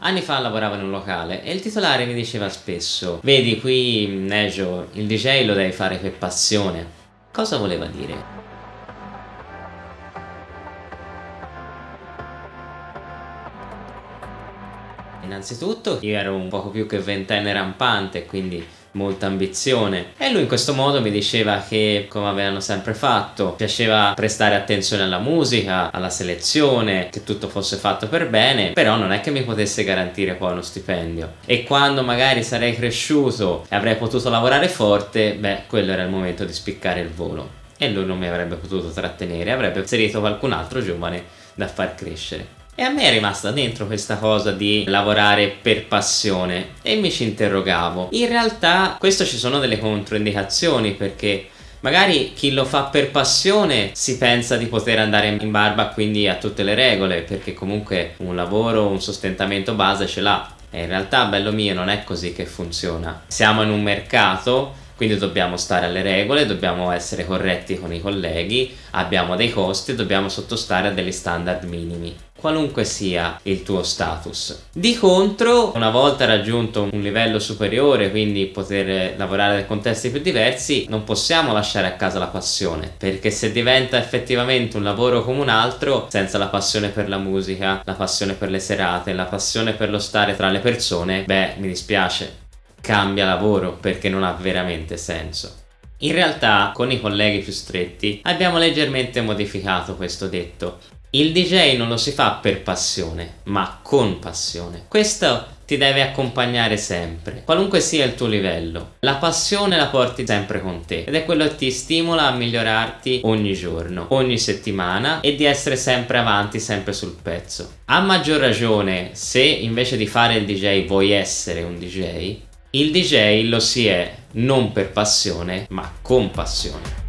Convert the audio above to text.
Anni fa lavoravo in un locale e il titolare mi diceva spesso Vedi qui Nejo, il DJ lo devi fare per passione. Cosa voleva dire? Innanzitutto io ero un poco più che ventenne rampante quindi molta ambizione. E lui in questo modo mi diceva che come avevano sempre fatto piaceva prestare attenzione alla musica alla selezione che tutto fosse fatto per bene però non è che mi potesse garantire poi uno stipendio. E quando magari sarei cresciuto e avrei potuto lavorare forte beh quello era il momento di spiccare il volo. E lui non mi avrebbe potuto trattenere avrebbe inserito qualcun altro giovane da far crescere e a me è rimasta dentro questa cosa di lavorare per passione e mi ci interrogavo. In realtà questo ci sono delle controindicazioni perché Magari chi lo fa per passione si pensa di poter andare in barba quindi a tutte le regole perché comunque un lavoro, un sostentamento base ce l'ha e in realtà bello mio non è così che funziona. Siamo in un mercato quindi dobbiamo stare alle regole, dobbiamo essere corretti con i colleghi, abbiamo dei costi dobbiamo sottostare a degli standard minimi qualunque sia il tuo status. Di contro, una volta raggiunto un livello superiore, quindi poter lavorare in contesti più diversi, non possiamo lasciare a casa la passione, perché se diventa effettivamente un lavoro come un altro, senza la passione per la musica, la passione per le serate, la passione per lo stare tra le persone, beh, mi dispiace, cambia lavoro perché non ha veramente senso. In realtà, con i colleghi più stretti, abbiamo leggermente modificato questo detto. Il DJ non lo si fa per passione, ma con passione. Questo ti deve accompagnare sempre, qualunque sia il tuo livello. La passione la porti sempre con te ed è quello che ti stimola a migliorarti ogni giorno, ogni settimana e di essere sempre avanti, sempre sul pezzo. A maggior ragione, se invece di fare il DJ vuoi essere un DJ, il DJ lo si è non per passione, ma con passione.